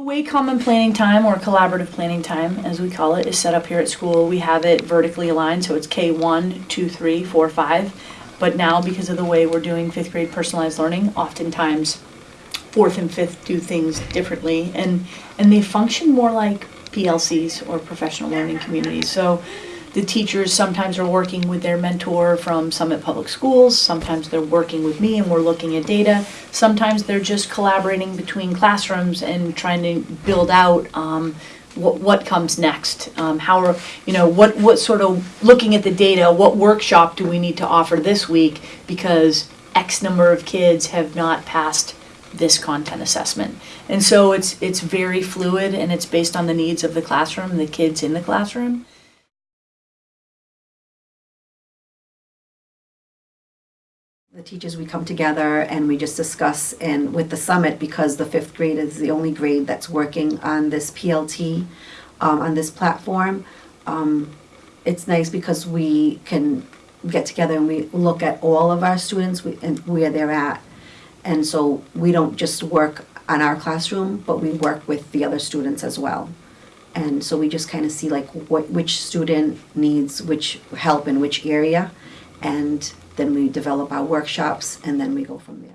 The way common planning time or collaborative planning time, as we call it, is set up here at school, we have it vertically aligned, so it's K1, 2, 3, 4, 5 But now, because of the way we're doing fifth grade personalized learning, oftentimes fourth and fifth do things differently and, and they function more like PLCs or professional learning communities. So the teachers sometimes are working with their mentor from Summit Public Schools, sometimes they're working with me and we're looking at data. Sometimes they're just collaborating between classrooms and trying to build out um, what, what comes next. Um, how are, you know, what, what sort of, looking at the data, what workshop do we need to offer this week? Because X number of kids have not passed this content assessment. And so it's, it's very fluid and it's based on the needs of the classroom, the kids in the classroom. The teachers, we come together and we just discuss and with the summit, because the fifth grade is the only grade that's working on this PLT, um, on this platform. Um, it's nice because we can get together and we look at all of our students we- and where they're at. And so we don't just work on our classroom, but we work with the other students as well. And so we just kind of see like what, which student needs which help in which area. And then we develop our workshops and then we go from there.